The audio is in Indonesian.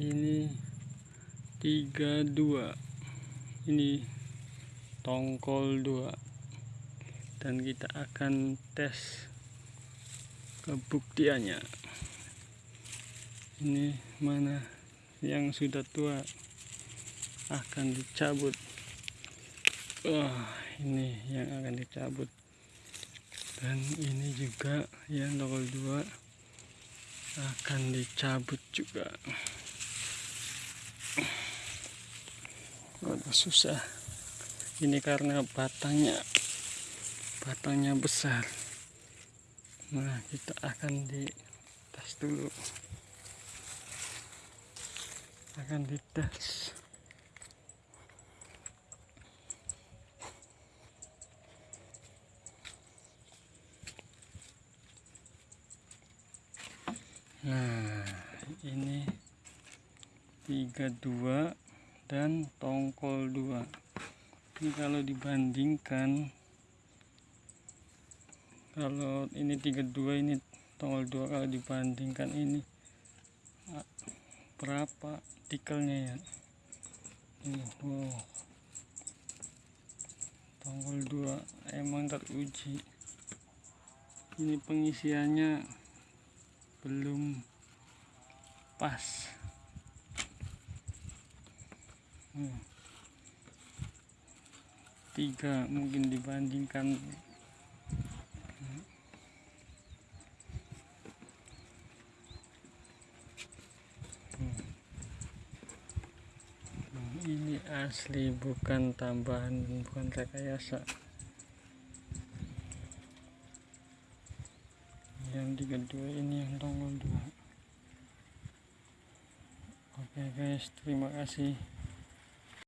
ini 32 ini tongkol 2 dan kita akan tes kebuktiannya. Ini mana yang sudah tua akan dicabut. Wah ini yang akan dicabut. Dan ini juga yang tongkol 2 akan dicabut juga susah. Ini karena batangnya batangnya besar. Nah kita akan dites dulu. Akan dites. Nah ini 32 dan tongkol 2 ini kalau dibandingkan kalau ini 32 ini tongkol 2 kalau dibandingkan ini berapa tikelnya ya? Ini wow. Tongkol 2 emang teruji. Ini pengisiannya belum pas hmm. tiga mungkin dibandingkan hmm. ini asli bukan tambahan bukan rekayasa yang tiga dua ini yang tongol dua oke guys terima kasih